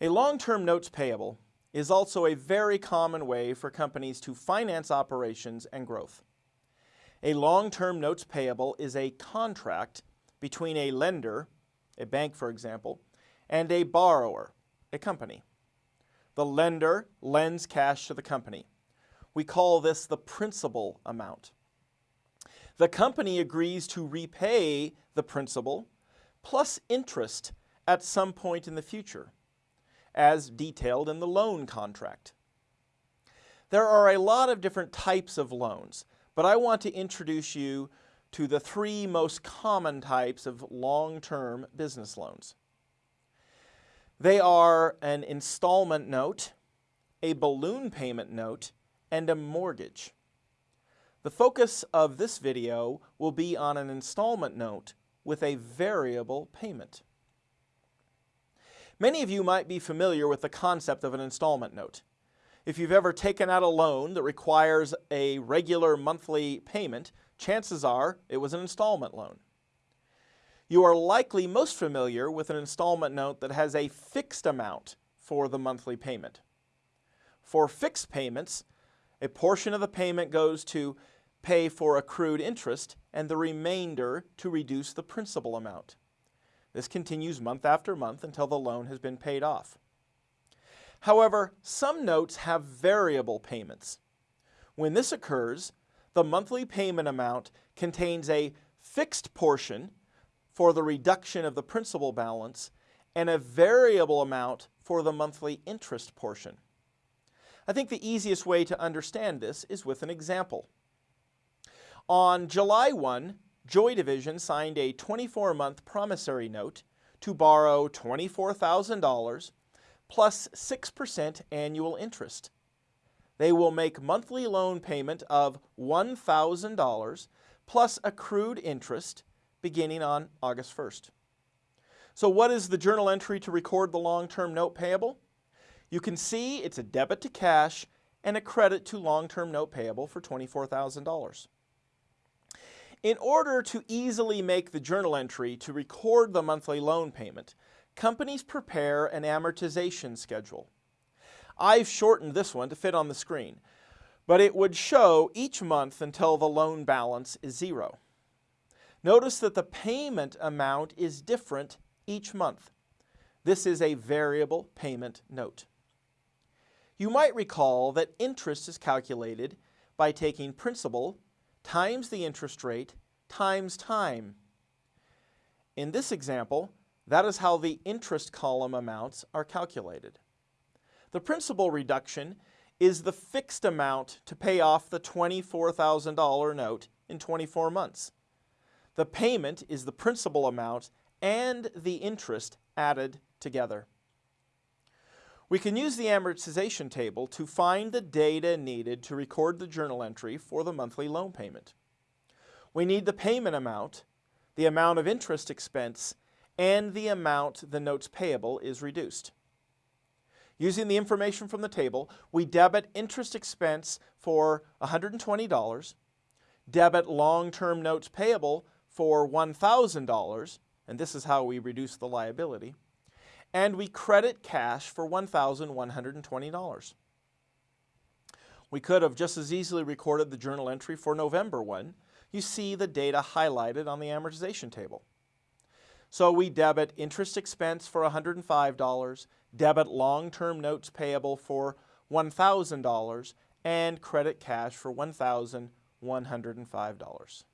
A long-term notes payable is also a very common way for companies to finance operations and growth. A long-term notes payable is a contract between a lender, a bank for example, and a borrower, a company. The lender lends cash to the company. We call this the principal amount. The company agrees to repay the principal plus interest at some point in the future, as detailed in the loan contract. There are a lot of different types of loans, but I want to introduce you to the three most common types of long-term business loans. They are an installment note, a balloon payment note, and a mortgage. The focus of this video will be on an installment note with a variable payment. Many of you might be familiar with the concept of an installment note. If you've ever taken out a loan that requires a regular monthly payment, chances are it was an installment loan. You are likely most familiar with an installment note that has a fixed amount for the monthly payment. For fixed payments, a portion of the payment goes to pay for accrued interest and the remainder to reduce the principal amount. This continues month after month until the loan has been paid off. However, some notes have variable payments. When this occurs, the monthly payment amount contains a fixed portion for the reduction of the principal balance and a variable amount for the monthly interest portion. I think the easiest way to understand this is with an example. On July 1, Joy Division signed a 24-month promissory note to borrow $24,000 plus 6% annual interest. They will make monthly loan payment of $1,000 plus accrued interest beginning on August 1st. So what is the journal entry to record the long-term note payable? You can see it's a debit to cash and a credit to long-term note payable for $24,000. In order to easily make the journal entry to record the monthly loan payment, companies prepare an amortization schedule. I've shortened this one to fit on the screen, but it would show each month until the loan balance is zero. Notice that the payment amount is different each month. This is a variable payment note. You might recall that interest is calculated by taking principal times the interest rate times time. In this example, that is how the interest column amounts are calculated. The principal reduction is the fixed amount to pay off the $24,000 note in 24 months. The payment is the principal amount and the interest added together. We can use the amortization table to find the data needed to record the journal entry for the monthly loan payment. We need the payment amount, the amount of interest expense, and the amount the notes payable is reduced. Using the information from the table, we debit interest expense for $120, debit long-term notes payable for $1,000, and this is how we reduce the liability, and we credit cash for $1,120. We could have just as easily recorded the journal entry for November 1. You see the data highlighted on the amortization table. So we debit interest expense for $105, debit long-term notes payable for $1,000, and credit cash for $1,105.